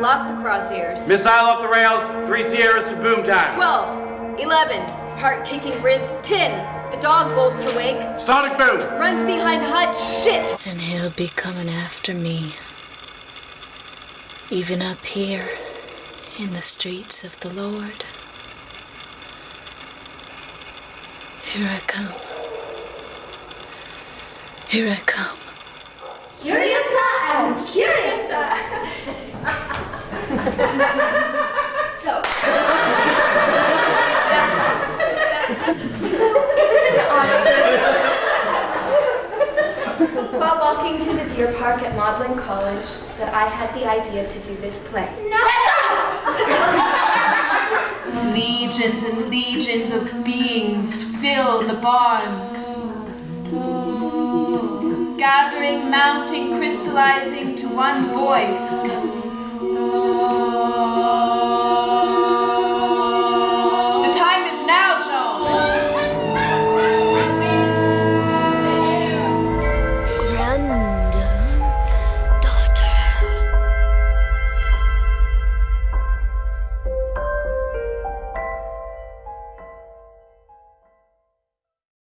lock the crosshairs. Missile off the rails, three Sierras to boom time. 12, 11, heart kicking ribs, 10. The dog bolts awake. Sonic boom. Runs behind hut, shit. And he'll be coming after me. Even up here in the streets of the Lord. Here I come. Here I come. While walking through the deer park at Magdalen College, that I had the idea to do this play. No! Legions and legions of beings fill the barn. Gathering, mounting, crystallizing to one voice.